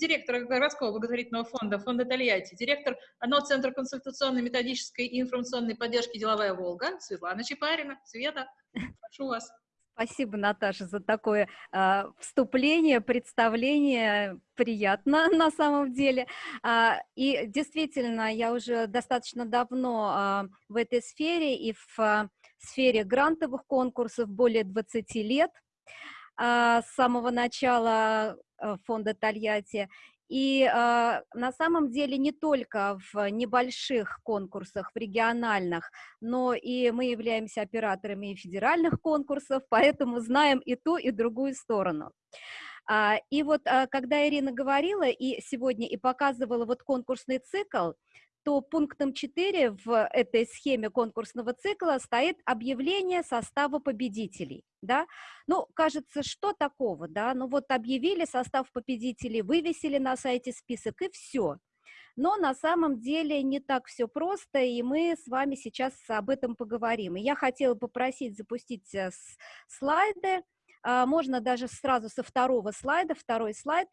директора городского благотворительного фонда, фонда Тольятти, директор одного центра консультационной, методической и информационной поддержки «Деловая Волга» Светлана Чапарина. Света, прошу вас. Спасибо, Наташа, за такое э, вступление, представление. Приятно на самом деле. А, и действительно, я уже достаточно давно а, в этой сфере и в а, сфере грантовых конкурсов более 20 лет а, с самого начала фонда Тольятти. И э, на самом деле не только в небольших конкурсах, в региональных, но и мы являемся операторами федеральных конкурсов, поэтому знаем и ту, и другую сторону. А, и вот а, когда Ирина говорила и сегодня и показывала вот конкурсный цикл, то пунктом 4 в этой схеме конкурсного цикла стоит объявление состава победителей. Да? Ну, кажется, что такого, да? Ну вот объявили состав победителей, вывесили на сайте список и все. Но на самом деле не так все просто, и мы с вами сейчас об этом поговорим. И я хотела попросить запустить э, слайды, а, можно даже сразу со второго слайда, второй слайд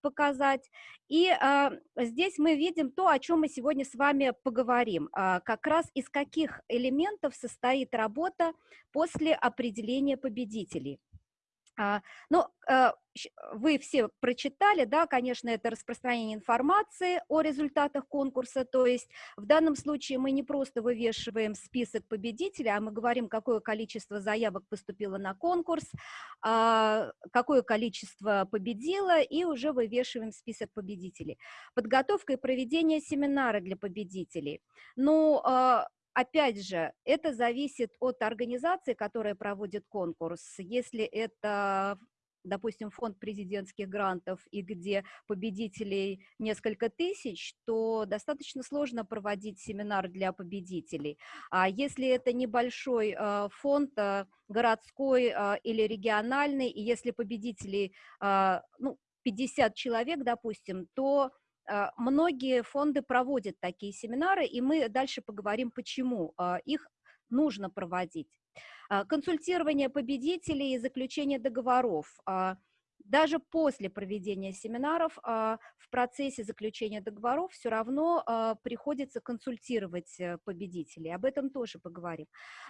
показать. И а, здесь мы видим то, о чем мы сегодня с вами поговорим. А, как раз из каких элементов состоит работа после определения победителей. А, ну, а, вы все прочитали, да, конечно, это распространение информации о результатах конкурса, то есть в данном случае мы не просто вывешиваем список победителей, а мы говорим, какое количество заявок поступило на конкурс, а, какое количество победило, и уже вывешиваем список победителей. Подготовка и проведение семинара для победителей. Ну, Опять же, это зависит от организации, которая проводит конкурс. Если это допустим, фонд президентских грантов, и где победителей несколько тысяч, то достаточно сложно проводить семинар для победителей. А если это небольшой э, фонд, э, городской э, или региональный, и если победителей, ну, 50 человек, допустим, то а, многие фонды проводят такие семинары, и мы дальше поговорим, почему а, их нужно проводить. А, консультирование победителей и заключение договоров. Даже после проведения семинаров в процессе заключения договоров все равно приходится консультировать э, победителей. Об этом тоже поговорим.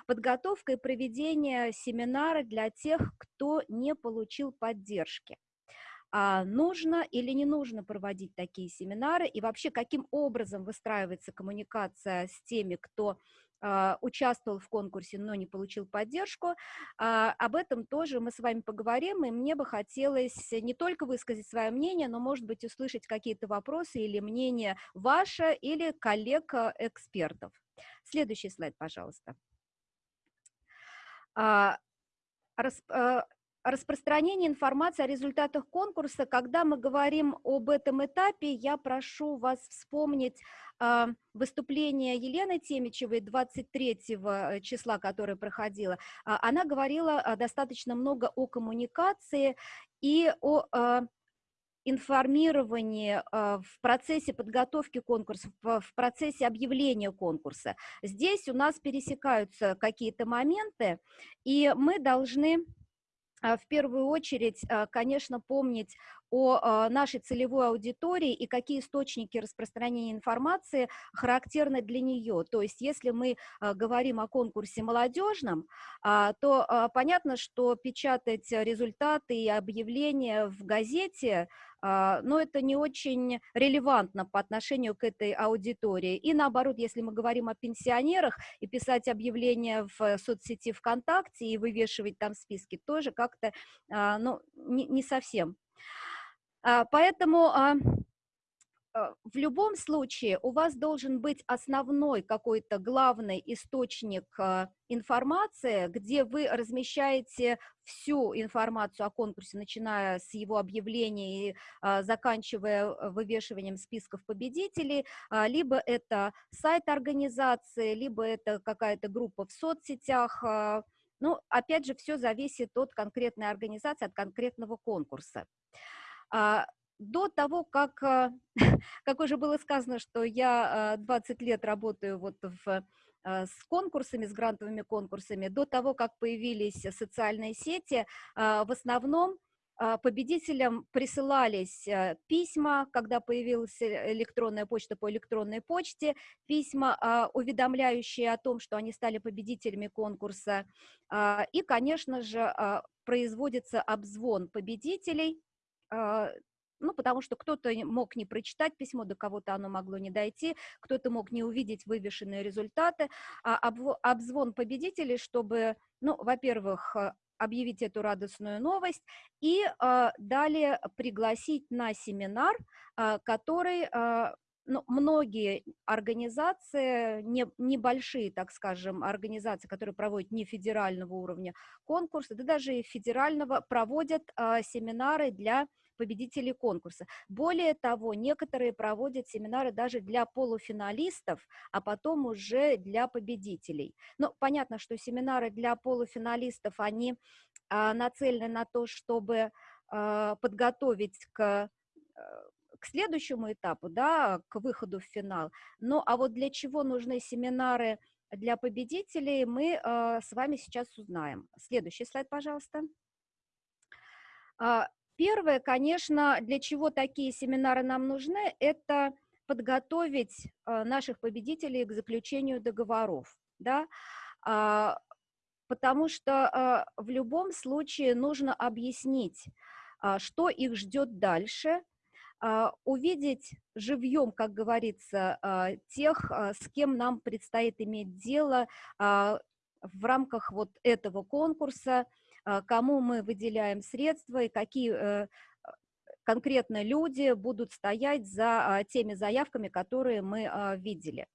Подготовка и проведение семинара для тех, кто не получил поддержки а нужно или не нужно проводить такие семинары, и вообще каким образом выстраивается коммуникация с теми, кто а, участвовал в конкурсе, но не получил поддержку. А, об этом тоже мы с вами поговорим, и мне бы хотелось не только высказать свое мнение, но, может быть, услышать какие-то вопросы или мнение ваше или коллег-экспертов. Следующий слайд, пожалуйста. А, распространение информации о результатах конкурса. Когда мы говорим об этом этапе, я прошу вас вспомнить э, выступление Елены Темичевой 23 э, числа, которое проходило. А, она говорила э, достаточно много о коммуникации и о информировании в процессе подготовки конкурса, в процессе объявления конкурса. Здесь у нас пересекаются какие-то моменты, и мы должны а, в первую очередь, а, конечно, помнить о а, нашей целевой аудитории и какие источники распространения информации характерны для нее. То есть, если мы говорим о конкурсе молодежном, то понятно, что печатать результаты и объявления в газете а, но это не очень релевантно по отношению к этой аудитории. И наоборот, если мы говорим о пенсионерах, и писать объявления в соцсети ВКонтакте и вывешивать там списки, тоже как-то а, ну, не совсем. А, поэтому Э, в любом случае у вас должен быть основной какой-то главный источник информации, где вы размещаете всю информацию о конкурсе, начиная с его объявления и заканчивая вывешиванием списков победителей, а, либо это сайт организации, либо это какая-то группа в соцсетях, ну, опять же, все зависит от конкретной организации, от конкретного конкурса. А, до того, как, э, как уже было сказано, что я 20 э, лет работаю вот в, э, с конкурсами, с грантовыми конкурсами, до того, как появились социальные сети, в основном победителям присылались письма, когда появилась электронная почта по электронной почте, письма, а, уведомляющие о том, что они стали победителями конкурса. А, и, конечно же, производится обзвон победителей, ну, потому что кто-то мог не прочитать письмо, до кого-то оно могло не дойти, кто-то мог не увидеть вывешенные результаты, а обзвон победителей, чтобы, ну, во-первых, объявить эту радостную новость и э, далее пригласить на семинар, э, который э, ну, многие организации, не, небольшие, так скажем, организации, которые проводят не федерального уровня конкурса, да даже и федерального, проводят э, семинары для победителей конкурса. Более того, некоторые проводят семинары даже для полуфиналистов, а потом уже для победителей. Ну, понятно, что семинары для полуфиналистов, они а, нацелены на то, чтобы а, подготовить к э, к следующему этапу, да, к выходу в финал. Ну, а вот для чего нужны семинары для победителей, мы э, с вами сейчас узнаем. Следующий слайд, пожалуйста. А, Первое, конечно, для чего такие семинары нам нужны, это подготовить э, наших победителей к заключению договоров, да, а, потому что э, в любом случае нужно объяснить, а, что их ждет дальше, увидеть живьем, как говорится, тех, с кем нам предстоит иметь дело в рамках вот этого конкурса, а, кому мы выделяем средства и какие э, конкретно люди будут стоять за а, теми заявками, которые мы а, видели.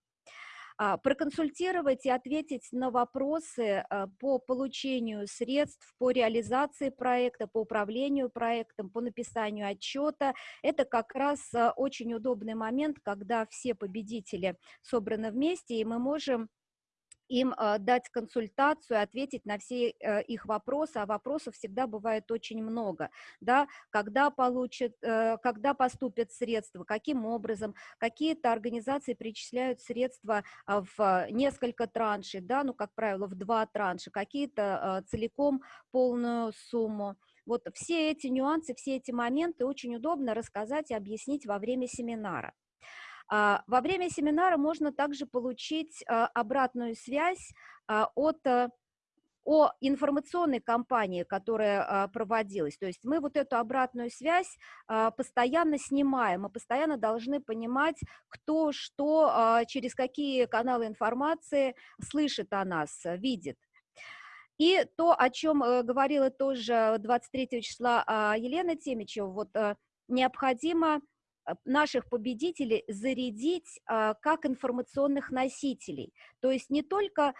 Проконсультировать и ответить на вопросы по получению средств, по реализации проекта, по управлению проектом, по написанию отчета. Это как раз очень удобный момент, когда все победители собраны вместе, и мы можем им э, дать консультацию, ответить на все э, их вопросы, а вопросов всегда бывает очень много, да, когда получат, э, когда поступят средства, каким образом, какие-то организации перечисляют средства а, в несколько траншей, да, ну, как правило, в два транша, какие-то целиком полную сумму. Вот все эти нюансы, все эти моменты очень удобно рассказать и объяснить во время семинара. А, во время семинара можно также получить а, обратную связь а, от э, о информационной кампании, которая проводилась. То есть мы вот эту обратную связь постоянно снимаем, мы постоянно должны понимать, кто что, через какие каналы информации слышит о нас, видит. И то, о чем э, говорила тоже 23 числа Елена Темичева, вот э, необходимо Э, наших победителей зарядить а, как информационных носителей. То есть не только а,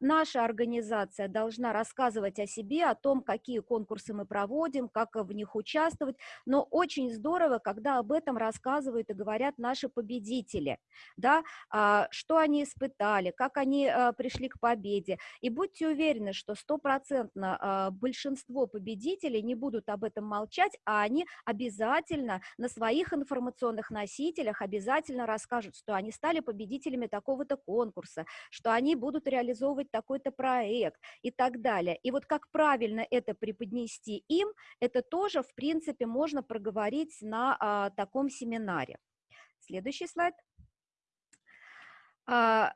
наша организация должна рассказывать о себе, о том, какие конкурсы мы проводим, как в них участвовать, но очень здорово, когда об этом рассказывают и говорят наши победители, да, а, что они испытали, как они пришли к победе. И будьте уверены, что стопроцентно большинство победителей не будут об этом молчать, а они обязательно на своих информационных носителях обязательно расскажут, что они стали победителями такого-то конкурса, что они будут реализовывать такой-то проект и так далее. И вот как правильно это преподнести им, это тоже, в принципе, можно проговорить на а, таком семинаре. Следующий слайд. А,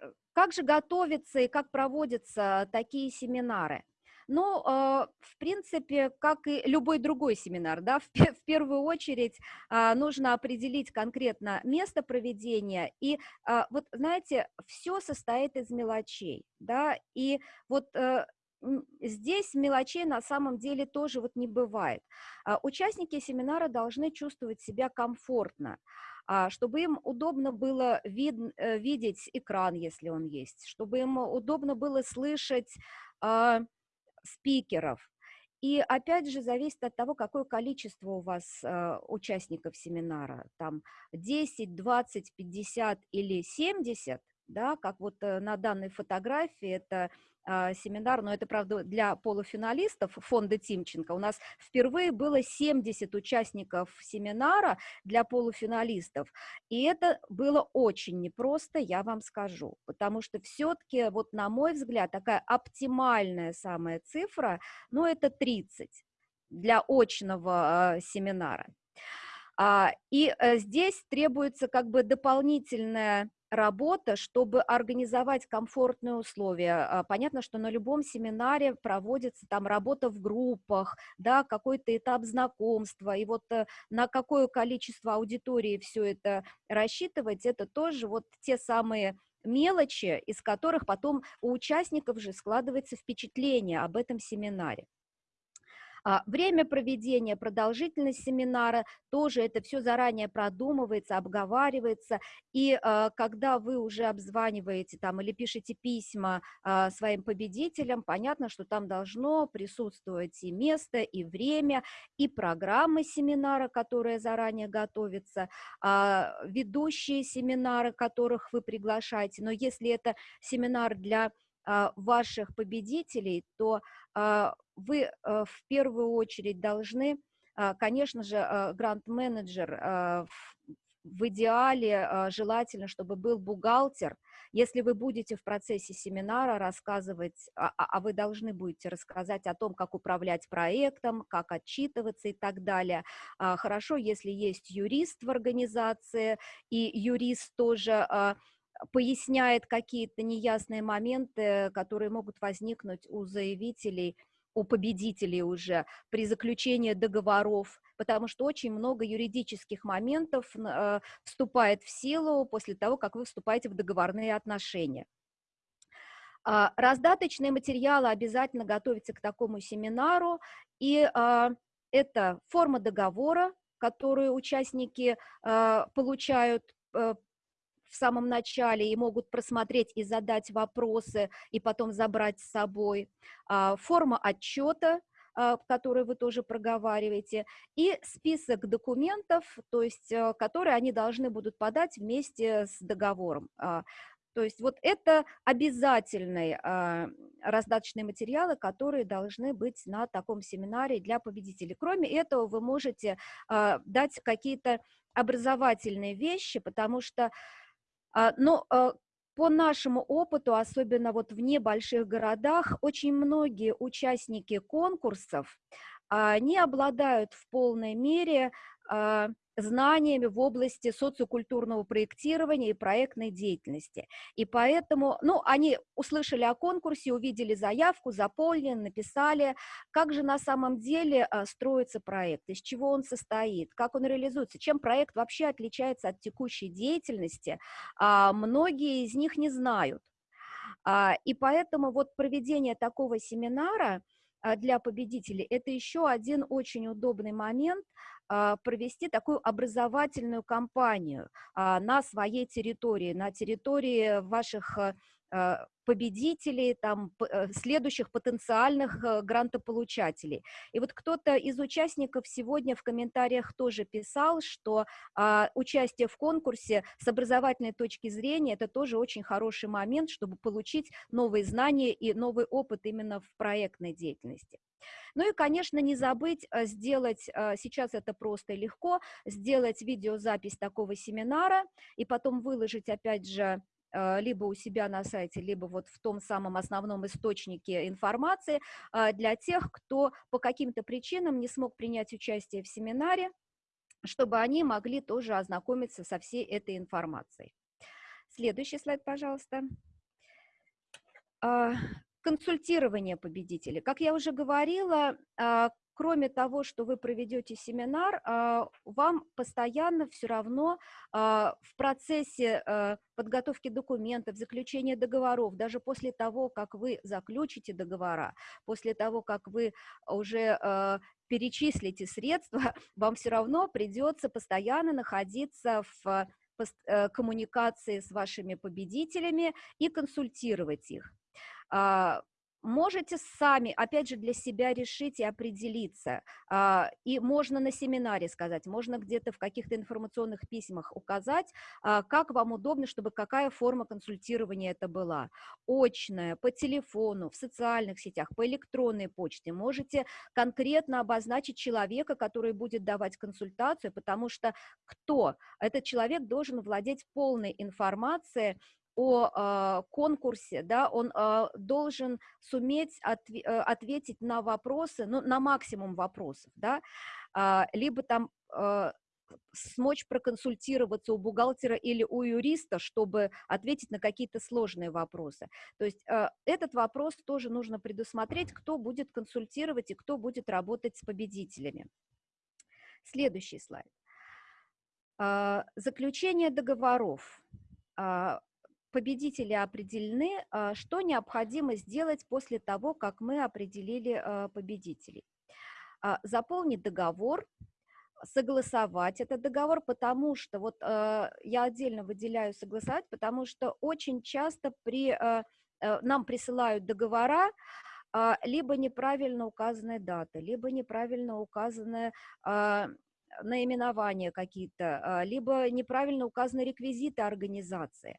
э, как же готовятся и как проводятся такие семинары? Ну, а, в принципе, как и любой другой семинар, да, в, первую очередь а, нужно определить конкретно место проведения, и а, вот, знаете, все состоит из мелочей, да, и вот э, здесь мелочей на самом деле тоже вот не бывает. Участники семинара должны чувствовать себя комфортно, чтобы им удобно было вид, э, видеть экран, если он есть, чтобы им удобно было слышать спикеров. И опять же зависит от того, какое количество у вас э, участников семинара, там 10, 20, 50 или 70, да, как вот э, на данной фотографии, это семинар, но это, правда, для полуфиналистов фонда Тимченко. У нас впервые было 70 участников семинара для полуфиналистов, и это было очень непросто, я вам скажу, потому что все-таки, вот на мой взгляд, такая оптимальная самая цифра, ну, это 30. для очного семинара. И здесь требуется как бы дополнительная работа, чтобы организовать комфортные условия. А, понятно, что на любом семинаре проводится там работа в группах, да, какой-то этап знакомства, и вот э, на какое количество аудитории все это рассчитывать, это тоже вот те самые мелочи, из которых потом у участников же складывается впечатление об этом семинаре. А, время проведения, продолжительность семинара, тоже это все заранее продумывается, обговаривается, и а, когда вы уже обзваниваете там или пишете письма а, своим победителям, понятно, что там должно присутствовать и место, и время, и программы семинара, которые заранее готовятся, ведущие семинары, которых вы приглашаете, но если это семинар для ваших победителей, то вы э, в первую очередь должны, а, конечно же, а, грант-менеджер а, в идеале желательно, чтобы был бухгалтер. Если вы будете в процессе семинара рассказывать, а, а вы должны будете рассказать о том, как управлять проектом, как отчитываться и так далее. Хорошо, если есть юрист в организации, и юрист тоже поясняет какие-то неясные моменты, которые могут возникнуть у заявителей – у победителей уже при заключении договоров, потому что очень много юридических моментов э, вступает в силу после того, как вы вступаете в договорные отношения. Э, раздаточные материалы обязательно готовятся к такому семинару, и э, это форма договора, которую участники э, получают э, в самом начале и могут просмотреть и задать вопросы, и потом забрать с собой. А, форма отчета, а, который вы тоже проговариваете, и список документов, то есть, э, которые они должны будут подать вместе с договором. А, то есть вот это обязательные раздаточные материалы, которые должны быть на таком семинаре для победителей. Кроме этого, вы можете дать какие-то образовательные вещи, потому что но а, по нашему опыту, особенно вот в небольших городах, очень многие участники конкурсов не обладают в полной мере а, знаниями в области социокультурного проектирования и проектной деятельности. И поэтому, ну, они услышали о конкурсе, увидели заявку, заполнили, написали, как же на самом деле а, строится проект, из чего он состоит, как он реализуется, чем проект вообще отличается от текущей деятельности, а, многие из них не знают. А, и поэтому вот проведение такого семинара для победителей – это еще один очень удобный момент – а, провести такую образовательную кампанию а, на своей территории, на территории ваших а, победителей, там, э, следующих потенциальных э, грантополучателей. И вот кто-то из участников сегодня в комментариях тоже писал, что а, участие в конкурсе с образовательной точки зрения это тоже очень хороший момент, чтобы получить новые знания и новый опыт именно в проектной деятельности. Ну и, конечно, не забыть э, сделать, сейчас это просто и легко, сделать видеозапись такого семинара и потом выложить, опять же, либо у себя на сайте, либо вот в том самом основном источнике информации для тех, кто по каким-то причинам не смог принять участие в семинаре, чтобы они могли тоже ознакомиться со всей этой информацией. Следующий слайд, пожалуйста. А, консультирование победителей. Как я уже говорила, а, кроме того, что вы проведете семинар, а, вам постоянно все равно а, в процессе подготовки документов, заключения договоров, даже после того, как вы заключите договора, после того, как вы уже перечислите средства, вам все равно придется постоянно находиться в э, коммуникации с вашими победителями и консультировать их. Можете сами, опять же, для себя решить и определиться. А, и можно на семинаре сказать, можно где-то в каких-то информационных письмах указать, а, как вам удобно, чтобы какая форма консультирования это была. Очная, по телефону, в социальных сетях, по электронной почте. Можете конкретно обозначить человека, который будет давать консультацию, потому что кто? Этот человек должен владеть полной информацией о конкурсе, да, он должен суметь ответить на вопросы, ну, на максимум вопросов, да, либо там смочь проконсультироваться у бухгалтера или у юриста, чтобы ответить на какие-то сложные вопросы. То есть э, этот вопрос тоже нужно предусмотреть, кто будет консультировать и кто будет работать с победителями. Следующий слайд. Э, заключение договоров. Э, победители определены, что необходимо сделать после того, как мы определили победителей. Заполнить договор, согласовать этот договор, потому что, вот я отдельно выделяю согласовать, потому что очень часто при, э, нам присылают договора, либо неправильно указанные даты, либо неправильно указанные э, наименования какие-то, э, либо неправильно указаны реквизиты организации.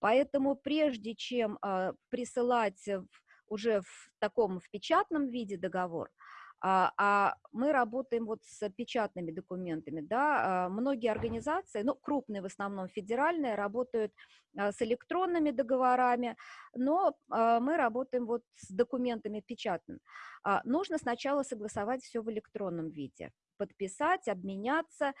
Поэтому прежде чем э, присылать уже в таком в печатном виде договор, а, а мы работаем вот с печатными документами, да, а, многие организации, ну, крупные в основном, федеральные, работают а, с электронными договорами, но мы работаем вот с документами печатными. Нужно сначала согласовать все в электронном виде, подписать, обменяться,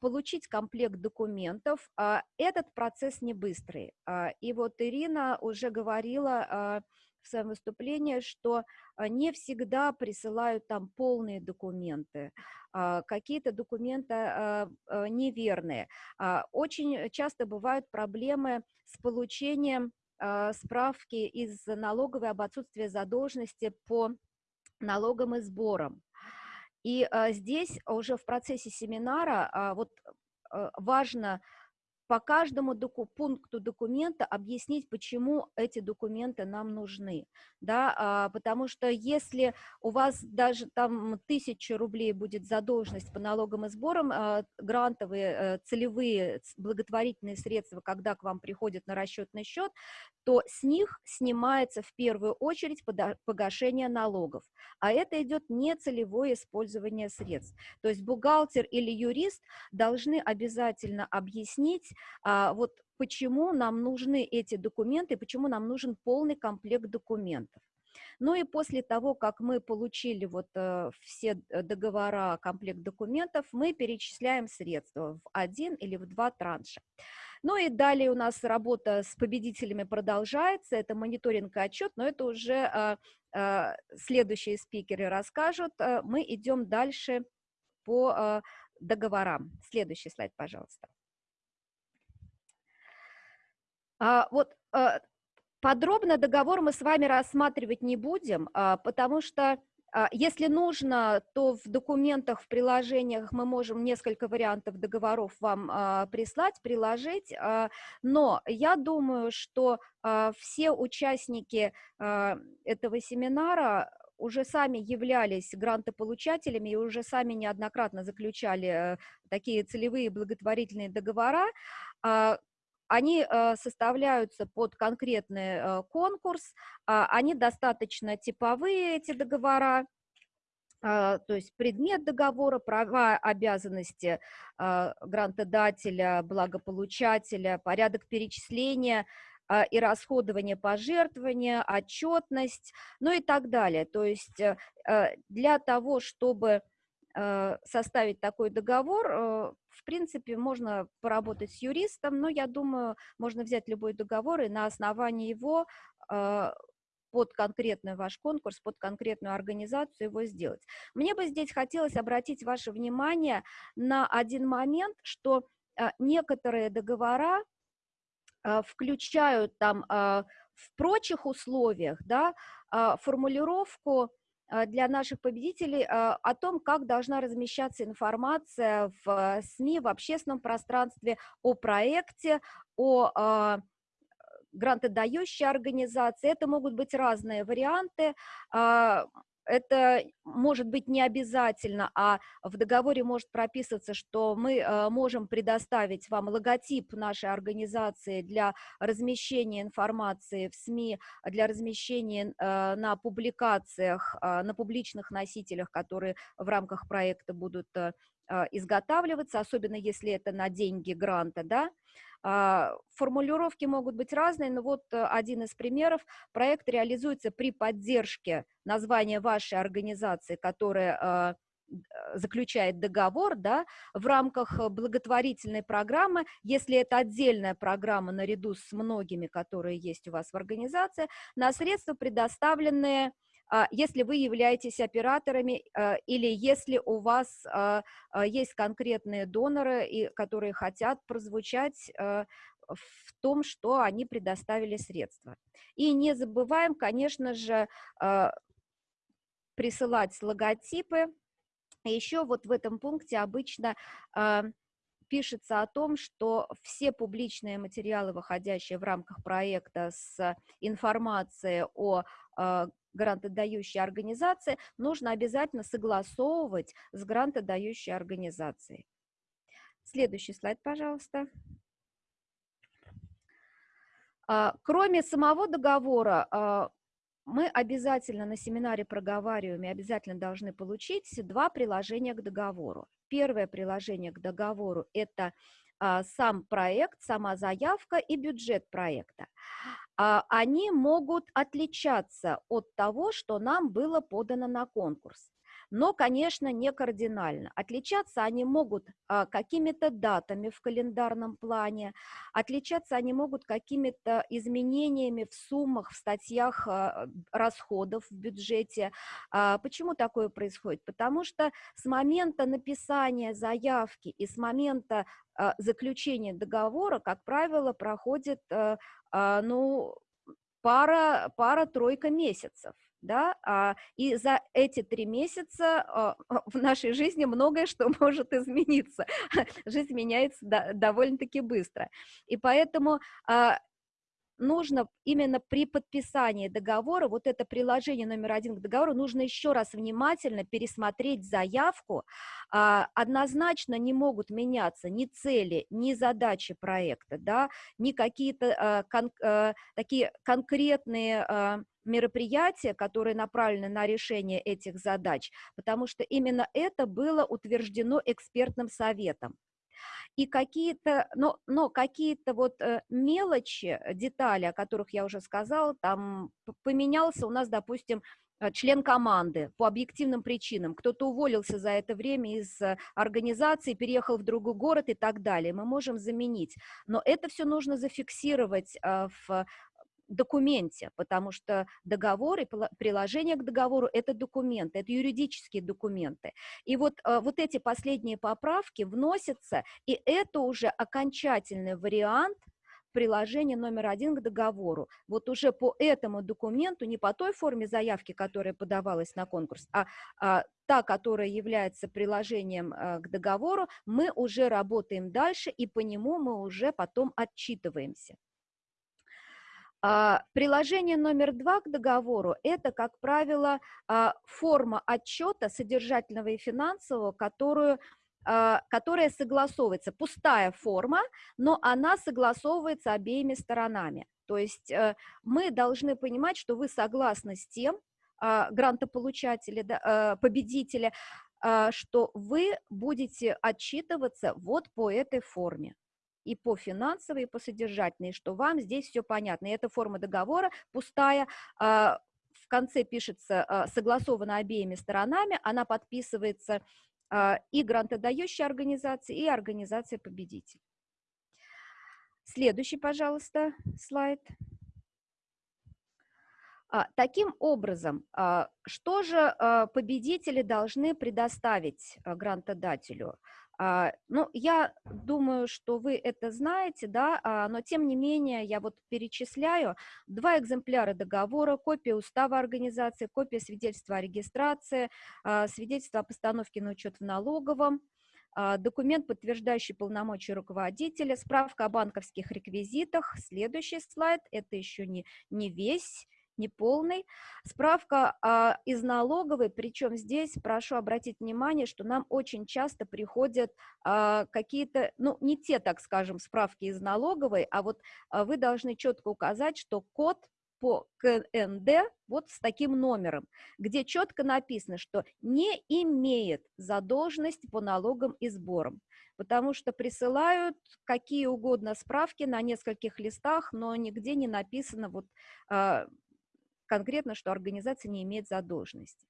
получить комплект документов. Этот процесс не быстрый. И вот Ирина уже говорила в своем выступлении, что а, не всегда присылают там полные документы, а, какие-то документы а, неверные. Очень часто бывают проблемы с получением справки из налоговой об отсутствии задолженности по налогам и сборам. И здесь уже в процессе семинара вот важно по каждому доку пункту документа объяснить, почему эти документы нам нужны, да, а, потому что если у вас даже там тысяча рублей будет задолженность по налогам и сборам, а, грантовые, э, целевые, благотворительные средства, когда к вам приходят на расчетный счет, то с них снимается в первую очередь погашение налогов, а это идет нецелевое использование средств. То есть бухгалтер или юрист должны обязательно объяснить, а, вот почему нам нужны эти документы, почему нам нужен полный комплект документов. Ну и после того, как мы получили вот э, все договора, комплект документов, мы перечисляем средства в один или в два транша. Ну и далее у нас работа с победителями продолжается, это мониторинг и отчет, но это уже э, э, следующие спикеры расскажут. Э, мы идем дальше по э, договорам. Следующий слайд, пожалуйста. А, вот а, подробно договор мы с вами рассматривать не будем, а, потому что если нужно, то в документах, в приложениях мы можем несколько вариантов договоров вам прислать, приложить, но я думаю, что все участники этого семинара уже сами являлись грантополучателями и уже сами неоднократно заключали э, такие целевые благотворительные договора, они э, составляются под конкретный э, конкурс, а, они достаточно типовые, эти договора, а, то есть предмет договора, права, обязанности а, грантодателя, благополучателя, порядок перечисления и расходования пожертвования, отчетность, ну и так далее. То есть э, для того, чтобы составить такой договор, э, в принципе, можно поработать с юристом, но я думаю, можно взять любой договор и на основании его э, под конкретный ваш конкурс, под конкретную организацию его сделать. Мне бы здесь хотелось обратить ваше внимание на один момент, что некоторые договора включают там в прочих условиях да, формулировку для наших победителей а, о том, как должна размещаться информация в а, СМИ, в общественном пространстве о проекте, о грантодающей организации. Это могут быть разные варианты это может быть не обязательно, а в договоре может прописываться, что мы э, можем предоставить вам логотип нашей организации для размещения информации в СМИ, для размещения э, на публикациях, э, на публичных носителях, которые в рамках проекта будут изготавливаться, особенно если это на деньги гранта, да, Формулировки могут быть разные, но вот один из примеров. Проект реализуется при поддержке названия вашей организации, которая заключает договор да, в рамках благотворительной программы, если это отдельная программа наряду с многими, которые есть у вас в организации, на средства, предоставленные а, если вы являетесь операторами а, или если у вас а, есть конкретные доноры, которые хотят прозвучать в том, что они предоставили средства. И не забываем, конечно же, присылать логотипы. Еще вот в этом пункте обычно пишется о том, что все публичные материалы, выходящие в рамках проекта с информацией о грантодающей организации, нужно обязательно согласовывать с грантодающей организацией. Следующий слайд, пожалуйста. А, кроме самого договора, а, мы обязательно на семинаре проговариваем и обязательно должны получить два приложения к договору. Первое приложение к договору – это сам проект, сама заявка и бюджет проекта. А, они могут отличаться от того, что нам было подано на конкурс. Но, конечно, не кардинально. Отличаться они могут а, какими-то датами в календарном плане, отличаться они могут какими-то изменениями в суммах, в статьях а, расходов в бюджете. Почему такое происходит? Потому что с момента написания заявки и с момента заключения договора, как правило, проходит а, ну, пара, пара-тройка месяцев. Да? А, и за эти три месяца а, в нашей жизни многое что может измениться. Жизнь меняется довольно-таки быстро. И поэтому нужно именно при подписании договора, вот это приложение номер один к договору, нужно еще раз внимательно пересмотреть заявку. А, однозначно не могут меняться ни цели, ни задачи проекта, да, ни какие-то а, кон, а, такие конкретные мероприятия, которые направлены на решение этих задач, потому что именно это было утверждено экспертным советом и какие-то, но, но какие-то вот э, мелочи, э, детали, о которых я уже сказала, там поменялся у нас, допустим, э, член команды по объективным причинам, кто-то уволился за это время из организации, переехал в другой город и так далее, мы можем заменить. Но это все нужно зафиксировать в документе, потому что договор и приложение к договору – это документы, это юридические документы. И вот, э, вот эти последние поправки вносятся, и это уже окончательный вариант приложения номер один к договору. Вот уже по этому документу, не по той форме заявки, которая подавалась на конкурс, а, а та, которая является приложением а, к договору, мы уже работаем дальше, и по нему мы уже потом отчитываемся. А, приложение номер два к договору – это, как правило, а, форма отчета содержательного и финансового, которую а, которая согласовывается, пустая форма, но она согласовывается обеими сторонами. То есть э, мы должны понимать, что вы согласны с тем, грантополучатели, э, победители, что вы будете отчитываться вот по этой форме и по финансовой, и по содержательной, что вам здесь все понятно. И эта форма договора пустая, а, в конце пишется а, согласована обеими сторонами, она подписывается а, и грантодающей организацией, и организацией победитель. Следующий, пожалуйста, слайд. Таким образом, что же победители должны предоставить грантодателю? А, ну, я думаю, что вы это знаете, да, а, но тем не менее я вот перечисляю два экземпляра договора, копия устава организации, копия свидетельства о регистрации, а, свидетельство о постановке на учет в налоговом, документ, подтверждающий полномочия руководителя, справка о банковских реквизитах. Следующий слайд, это еще не, не весь неполный. Справка а, из налоговой, причем здесь прошу обратить внимание, что нам очень часто приходят а, какие-то, ну, не те, так скажем, справки из налоговой, а вот а, вы должны четко указать, что код по КНД вот с таким номером, где четко написано, что не имеет задолженность по налогам и сборам, потому что присылают какие угодно справки на нескольких листах, но нигде не написано вот а, конкретно, что организация не имеет задолженности.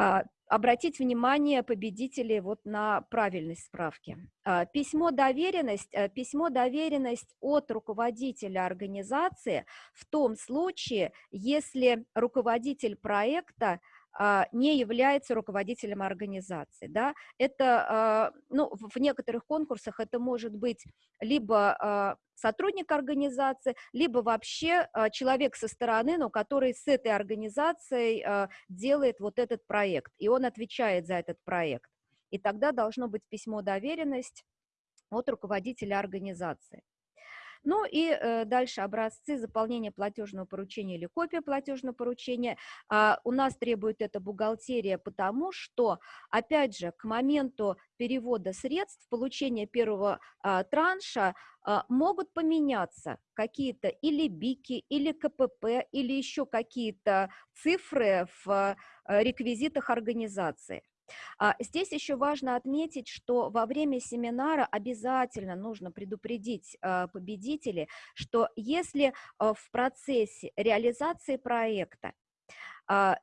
А, обратить внимание победителей вот на правильность справки. А, письмо доверенность, э, письмо доверенность от руководителя организации в том случае, если руководитель проекта не является руководителем организации. Да? Это, а, ну, в некоторых конкурсах это может быть либо а, сотрудник организации, либо вообще человек со стороны, но который с этой организацией делает вот этот проект, и он отвечает за этот проект. И тогда должно быть письмо доверенность от руководителя организации. Ну и э, дальше образцы заполнения платежного поручения или копия платежного поручения. А, у нас требует это бухгалтерия, потому что, опять же, к моменту перевода средств, получения первого а, транша, а, могут поменяться какие-то или БИКи, или КПП, или еще какие-то цифры в э, реквизитах организации. А, здесь еще важно отметить, что во время семинара обязательно нужно предупредить а, победителей, что если а, в процессе реализации проекта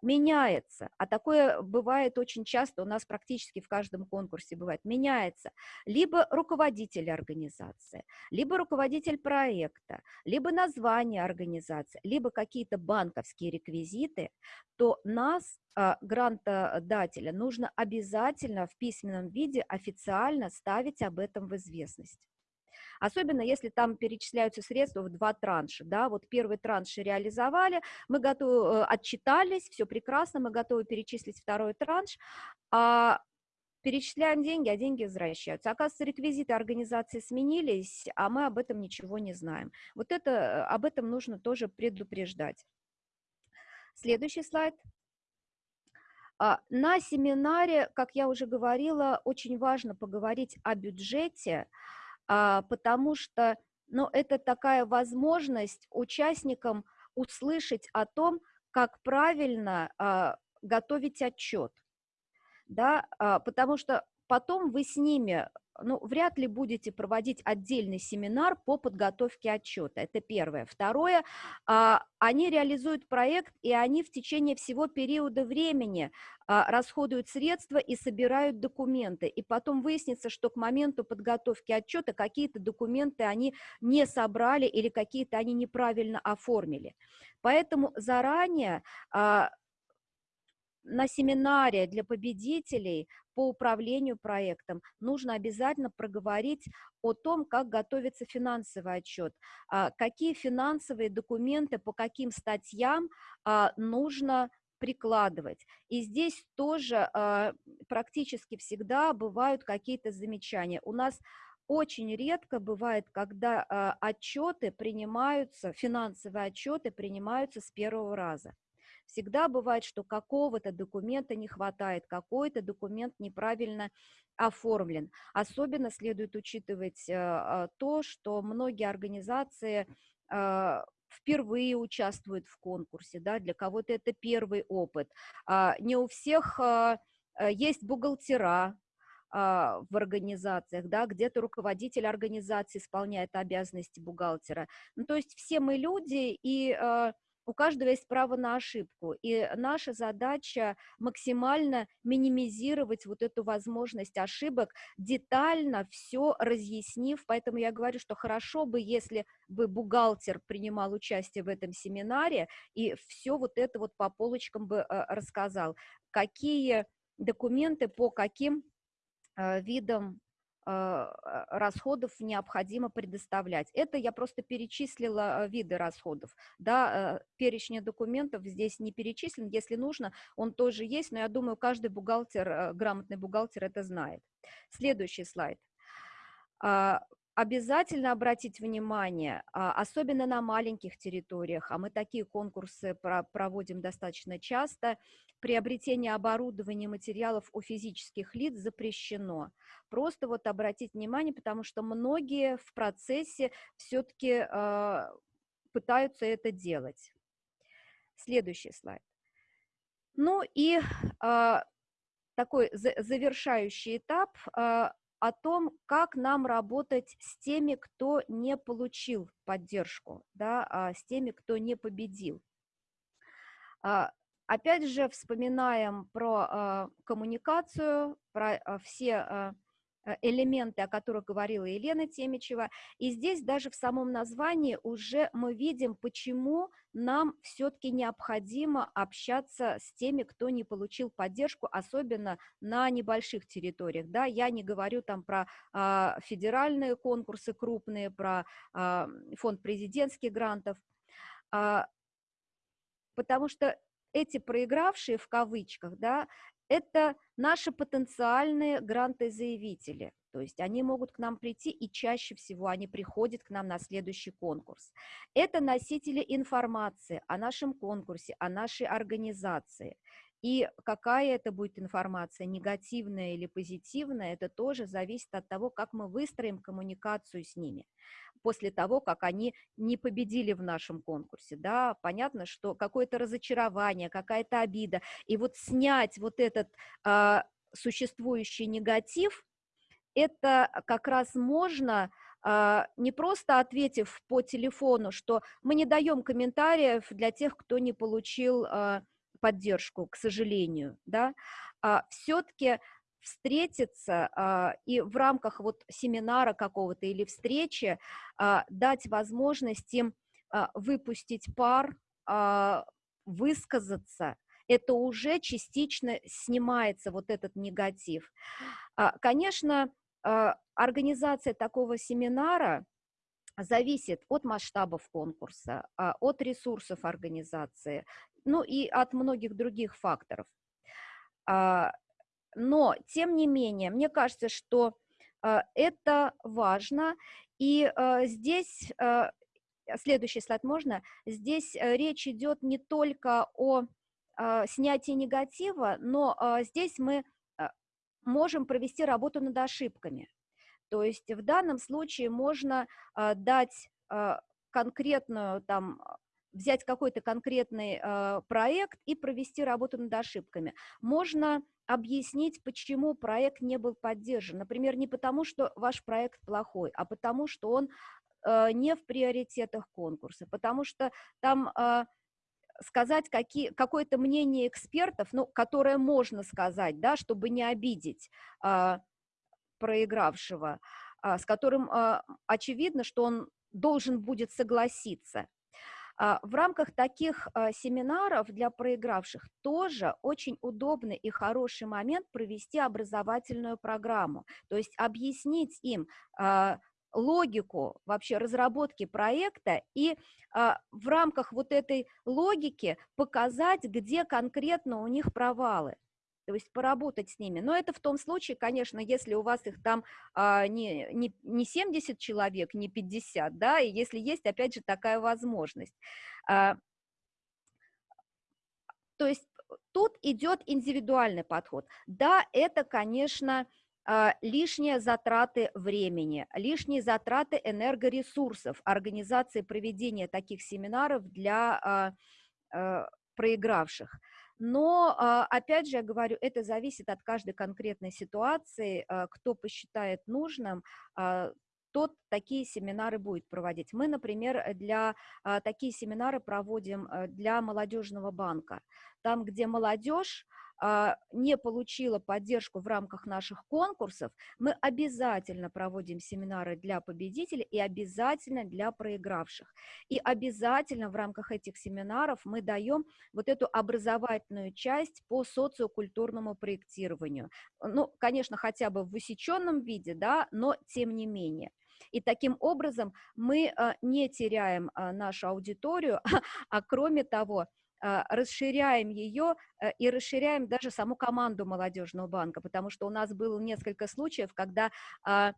меняется, а такое бывает очень часто, у нас практически в каждом конкурсе бывает, меняется либо руководитель организации, либо руководитель проекта, либо название организации, либо какие-то банковские реквизиты, то нас, а, грантодателя, нужно обязательно в письменном виде официально ставить об этом в известность. Особенно если там перечисляются средства в два транша, да, вот первый транш реализовали, мы готовы, э, отчитались, все прекрасно, мы готовы перечислить второй транш, а перечисляем деньги, а деньги возвращаются. Оказывается, реквизиты организации сменились, а мы об этом ничего не знаем. Вот это, э, об этом нужно тоже предупреждать. Следующий слайд. А, на семинаре, как я уже говорила, очень важно поговорить о бюджете, потому что ну, это такая возможность участникам услышать о том, как правильно а, готовить отчет. Да, а, потому что потом вы с ними ну, вряд ли будете проводить отдельный семинар по подготовке отчета. Это первое. Второе, а, они реализуют проект, и они в течение всего периода времени а, расходуют средства и собирают документы. И потом выяснится, что к моменту подготовки отчета какие-то документы они не собрали или какие-то они неправильно оформили. Поэтому заранее а, на семинаре для победителей по управлению проектом нужно обязательно проговорить о том, как готовится финансовый отчет, а, какие финансовые документы по каким статьям а, нужно прикладывать. И здесь тоже а, практически всегда бывают какие-то замечания. У нас очень редко бывает, когда отчеты принимаются, финансовые отчеты принимаются с первого раза. Всегда бывает, что какого-то документа не хватает, какой-то документ неправильно оформлен. Особенно следует учитывать э, а, то, что многие организации э, впервые участвуют в конкурсе, да, для кого-то это первый опыт. А, не у всех э, есть бухгалтера, а, в организациях, да, где-то руководитель организации исполняет обязанности бухгалтера. Ну, то есть все мы люди, и у каждого есть право на ошибку, и наша задача максимально минимизировать вот эту возможность ошибок, детально все разъяснив, поэтому я говорю, что хорошо бы, если бы бухгалтер принимал участие в этом семинаре и все вот это вот по полочкам бы э, рассказал, какие документы по каким э, видам расходов необходимо предоставлять. Это я просто перечислила а, виды расходов. Да, перечня документов здесь не перечислен. Если нужно, он тоже есть, но я думаю, каждый бухгалтер, грамотный бухгалтер это знает. Следующий слайд обязательно обратить внимание, а, особенно на маленьких территориях, а мы такие конкурсы проводим достаточно часто, приобретение оборудования материалов у физических лиц запрещено. Просто вот обратить внимание, потому что многие в процессе все-таки а, пытаются это делать. Следующий слайд. Ну и э, такой завершающий этап о том, как нам работать с теми, кто не получил поддержку, да, а с теми, кто не победил. А, опять же, вспоминаем про а, коммуникацию, про все элементы, о которых говорила Елена Темичева. И здесь даже в самом названии уже мы видим, почему нам все-таки необходимо общаться с теми, кто не получил поддержку, особенно на небольших территориях. Да, я не говорю там про а, федеральные конкурсы крупные, про а, фонд президентских грантов, а, потому что эти проигравшие в кавычках, да, это наши потенциальные грантозаявители. То есть они могут к нам прийти, и чаще всего они приходят к нам на следующий конкурс. Это носители информации о нашем конкурсе, о нашей организации. И какая это будет информация, негативная или позитивная, это тоже зависит от того, как мы выстроим коммуникацию с ними после того, как они не победили в нашем конкурсе. Да? Понятно, что какое-то разочарование, какая-то обида. И вот снять вот этот э, существующий негатив, это как раз можно а, не просто ответив по телефону, что мы не даем комментариев для тех, кто не получил а, поддержку, к сожалению, да, все-таки встретиться а, и в рамках вот семинара какого-то или встречи а, дать возможность им а, выпустить пар, а, высказаться, это уже частично снимается вот этот негатив. А, конечно, а, организация такого семинара зависит от масштабов конкурса, а, от ресурсов организации, ну и от многих других факторов. А, но, тем не менее, мне кажется, что э, это важно, и э, здесь, э, следующий слайд можно, здесь речь идет не только о снятии негатива, но здесь мы можем провести работу над ошибками. То есть в данном случае можно дать конкретную там взять какой-то конкретный проект и провести работу над ошибками. Можно объяснить, почему проект не был поддержан. Например, не потому, что ваш проект плохой, а потому, что он не в приоритетах конкурса, потому что там... Сказать какие, какое-то мнение экспертов, ну, которое можно сказать, да, чтобы не обидеть проигравшего, э, с которым э, очевидно, что он должен будет согласиться. А, в рамках таких а, семинаров для проигравших тоже очень удобный и хороший момент провести образовательную программу, то есть объяснить им а, логику вообще разработки проекта и в рамках вот этой логики показать, где конкретно у них провалы то есть поработать с ними. Но это в том случае, конечно, если у вас их там а, не, не, не 70 человек, не 50, да, и если есть, опять же, такая возможность. А, то есть тут идет индивидуальный подход. Да, это, конечно, а, лишние затраты времени, лишние затраты энергоресурсов, организации проведения таких семинаров для а, а, проигравших. Но, а, опять же, я говорю, это зависит от каждой конкретной ситуации, а, кто посчитает нужным, а, тот такие семинары будет проводить. Мы, например, для такие семинары проводим для молодежного банка. Там, где молодежь не получила поддержку в рамках наших конкурсов, мы обязательно проводим семинары для победителей и обязательно для проигравших. И обязательно в рамках этих семинаров мы даем вот эту образовательную часть по социокультурному проектированию. Ну, конечно, хотя бы в высеченном виде, да, но тем не менее. И таким образом мы а, не теряем а, нашу аудиторию, а кроме того, а, расширяем ее э, и расширяем даже саму команду молодежного банка, потому что у нас было несколько случаев, когда а,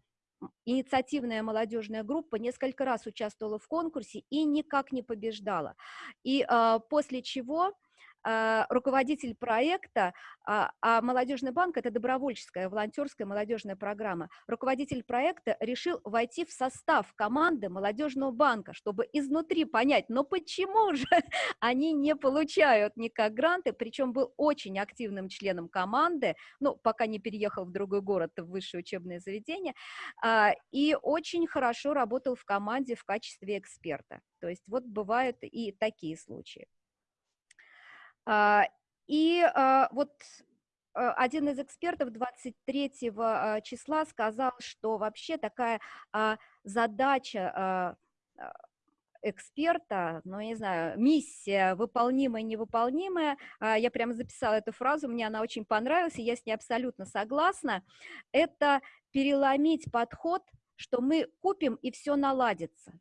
инициативная молодежная группа несколько раз участвовала в конкурсе и никак не побеждала. И а, после чего руководитель проекта, а, а молодежный банк – это добровольческая, волонтерская молодежная программа. Руководитель проекта решил войти в состав команды молодежного банка, чтобы изнутри понять, но почему же они не получают никак гранты, причем был очень активным членом команды, ну, пока не переехал в другой город, в высшее учебное заведение, а, и очень хорошо работал в команде в качестве эксперта. То есть вот бывают и такие случаи. А, и а, вот один из экспертов 23 числа сказал, что вообще такая задача эксперта, ну, не знаю, миссия выполнимая, невыполнимая, я прямо записала эту фразу, мне она очень понравилась, и я с ней абсолютно согласна, это переломить подход, что мы купим и все наладится.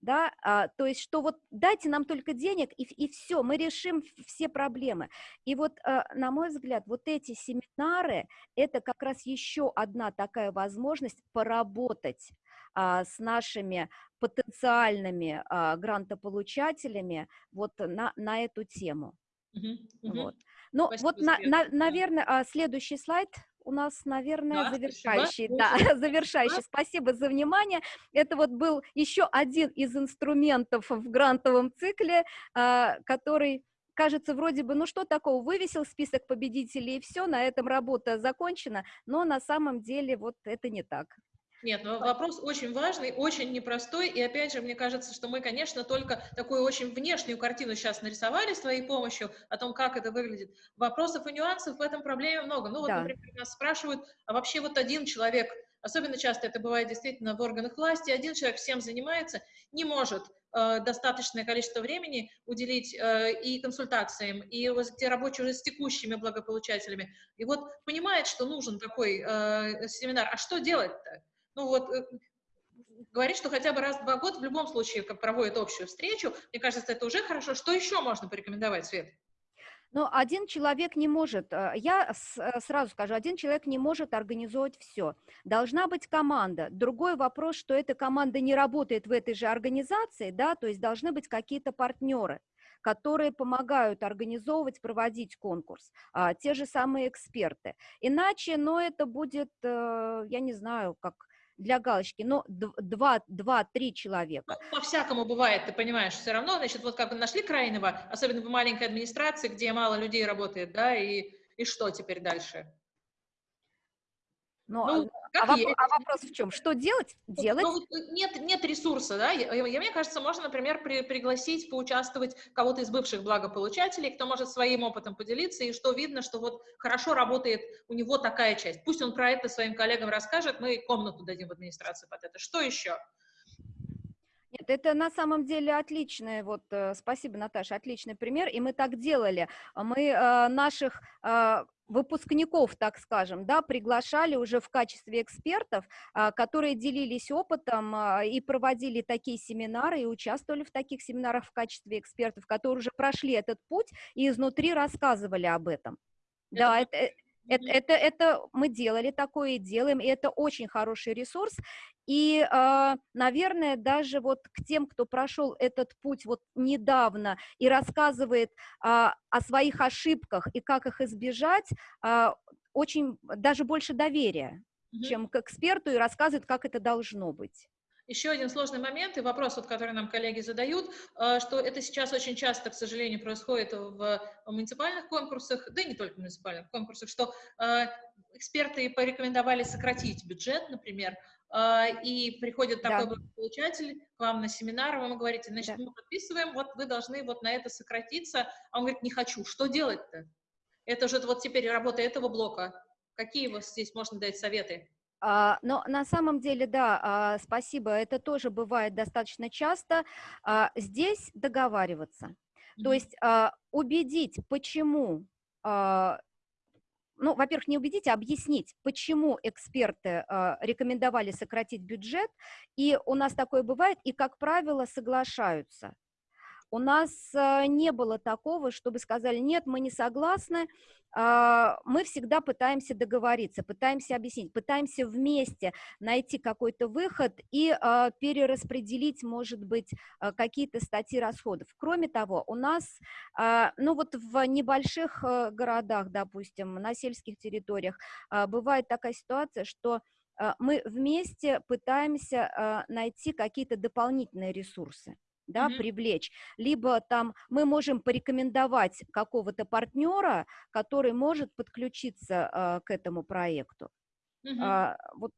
Да, а, то есть, что вот дайте нам только денег, и, и все, мы решим все проблемы. И вот, а, на мой взгляд, вот эти семинары, это как раз еще одна такая возможность поработать а, с нашими потенциальными а, грантополучателями вот на, на эту тему. Uh -huh. Вот. Ну, Спасибо вот, на, на, наверное, а, следующий слайд у нас, наверное, да, завершающий. Спасибо. Да, завершающий. Спасибо за внимание. Это вот был еще один из инструментов в грантовом цикле, а, который кажется, вроде бы, ну что такого, вывесил список победителей и все, на этом работа закончена, но на самом деле вот это не так. Нет, но вопрос очень важный, очень непростой, и опять же, мне кажется, что мы, конечно, только такую очень внешнюю картину сейчас нарисовали с твоей помощью о том, как это выглядит. Вопросов и нюансов в этом проблеме много. Ну вот, да. например, нас спрашивают, а вообще вот один человек, особенно часто это бывает действительно в органах власти, один человек всем занимается, не может э, достаточное количество времени уделить э, и консультациям, и те рабочие уже с текущими благополучателями. И вот понимает, что нужен такой э, семинар. А что делать-то? Ну вот, э, говорит, что хотя бы раз в два года в любом случае как проводит общую встречу, мне кажется, это уже хорошо. Что еще можно порекомендовать, Свет? Но один человек не может, э, я э, сразу скажу, один человек не может организовать все. Должна быть команда. Другой вопрос, что эта команда не работает в этой же организации, да, то есть должны быть какие-то партнеры которые помогают организовывать, проводить конкурс, а, те же самые эксперты. Иначе, ну, это будет, я не знаю, как для галочки, но два-три человека. Ну, по-всякому бывает, ты понимаешь, все равно, значит, вот как нашли крайнего, особенно в маленькой администрации, где мало людей работает, да, и, и что теперь дальше? Но, ну, а, воп а вопрос в чем? Что делать? Ну, делать? Ну, нет, нет ресурса, да? Я, я, мне кажется, можно, например, при, пригласить, поучаствовать кого-то из бывших благополучателей, кто может своим опытом поделиться, и что видно, что вот хорошо работает у него такая часть. Пусть он про это своим коллегам расскажет, мы комнату дадим в администрации под это. Что еще? Нет, это на самом деле отличный, вот, э, спасибо, Наташа, отличный пример, и мы так делали. Мы э, наших э, выпускников, так скажем, да, приглашали уже в качестве экспертов, а, которые делились опытом а, и проводили такие семинары, и участвовали в таких семинарах в качестве экспертов, которые уже прошли этот путь и изнутри рассказывали об этом. Это да, это, это, это, это мы делали такое и делаем, и это очень хороший ресурс. И, а, наверное, даже вот к тем, кто прошел этот путь вот недавно и рассказывает а, о своих ошибках и как их избежать, а, очень даже больше доверия, чем к эксперту, и рассказывает, как это должно быть. Еще один сложный момент и вопрос, вот, который нам коллеги задают, э, что это сейчас очень часто, к сожалению, происходит в муниципальных конкурсах, да и не только в муниципальных конкурсах, что э, эксперты порекомендовали сократить бюджет, например, э, и приходит такой да. получатель к вам на семинар, вы ему говорите, значит, да. мы подписываем, вот вы должны вот на это сократиться, а он говорит, не хочу, что делать-то? Это же вот теперь работа этого блока. Какие вот здесь можно дать советы? А, но на самом деле, да, а, спасибо, это тоже бывает достаточно часто. А, здесь договариваться, то есть убедить, почему, ну, во-первых, не убедить, а объяснить, почему эксперты рекомендовали сократить бюджет, и у нас такое бывает, и, как правило, соглашаются. У нас э, не было такого, чтобы сказали, нет, мы не согласны, а, мы всегда пытаемся договориться, пытаемся объяснить, пытаемся вместе найти какой-то выход и а, перераспределить, может быть, а, какие-то статьи расходов. Кроме того, у нас, ну вот в небольших э, городах, допустим, на сельских территориях, бывает такая ситуация, что мы вместе пытаемся найти какие-то дополнительные ресурсы да, mm-hmm. привлечь, либо там мы можем порекомендовать какого-то партнера, который может подключиться а, к этому проекту. Mm-hmm. А, вот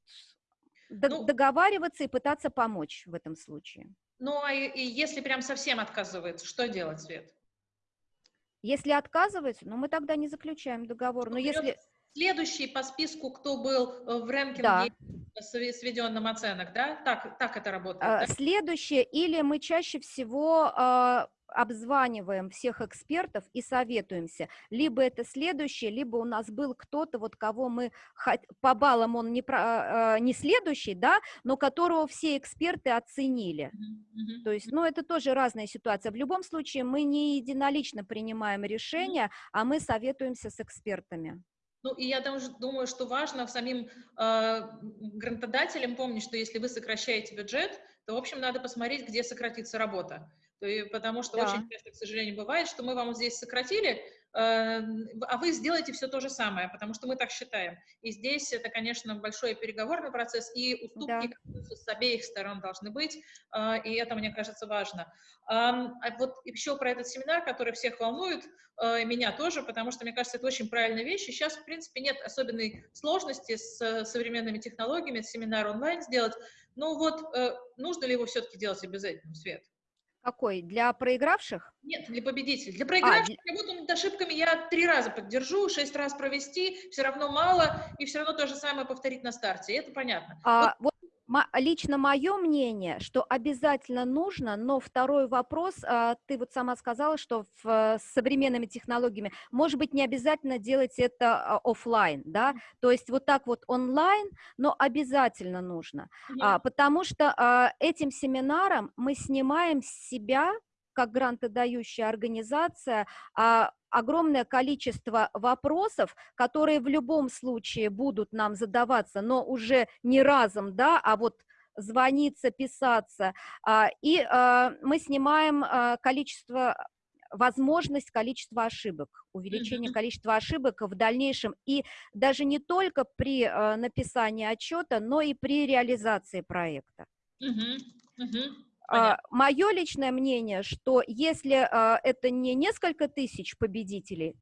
ну, договариваться и пытаться помочь в этом случае. Ну, а и, и если прям совсем отказывается, что делать, Свет? Если отказывается, ну, мы тогда не заключаем договор. Но если... Следующий по списку, кто был э, в рэнкинге да сведенным оценок, да? Так, так это работает, а, да? Следующее, или мы чаще всего а, обзваниваем всех экспертов и советуемся. Либо это следующее, либо у нас был кто-то, вот кого мы по баллам он не, про, а, не следующий, да, но которого все эксперты оценили. Mm-hmm. То есть, ну, это тоже разная ситуация. В любом случае мы не единолично принимаем решения, а мы советуемся с экспертами. Ну, и я даже думаю, что важно самим э, грантодателям помнить, что если вы сокращаете бюджет, то, в общем, надо посмотреть, где сократится работа. И, потому что да. очень часто, к сожалению, бывает, что мы вам здесь сократили, а вы сделаете все то же самое, потому что мы так считаем. И здесь это, конечно, большой переговорный процесс, и уступки да. с обеих сторон должны быть, э, и это, мне кажется, важно. А вот еще про этот семинар, который всех волнует, э, меня тоже, потому что, мне кажется, это очень правильная вещь, и сейчас, в принципе, нет особенной сложности с современными технологиями семинар онлайн сделать, ну вот, э, нужно ли его все-таки делать обязательно, Свет? Какой? Для проигравших? Нет, для победителей. Для а, проигравших а, работу над ошибками я три раза поддержу, шесть раз провести, все равно мало, и все равно то же самое повторить на старте. Это понятно. А, вот лично мое мнение, что обязательно нужно, но второй вопрос, а, ты вот сама сказала, что в, э, с современными технологиями, может быть, не обязательно делать это а, офлайн, да, то есть вот так вот онлайн, но обязательно нужно, mm-hmm. потому что этим семинаром мы снимаем с себя как грантодающая организация а, огромное количество вопросов, которые в любом случае будут нам задаваться, но уже не разом, да, а вот звониться, писаться. А, и а, мы снимаем а, количество возможность количества ошибок, увеличение количества ошибок в дальнейшем, и даже не только при написании отчета, но и при реализации проекта. Mm-hmm. Mm-hmm. Мое личное мнение, что если это не несколько тысяч победителей,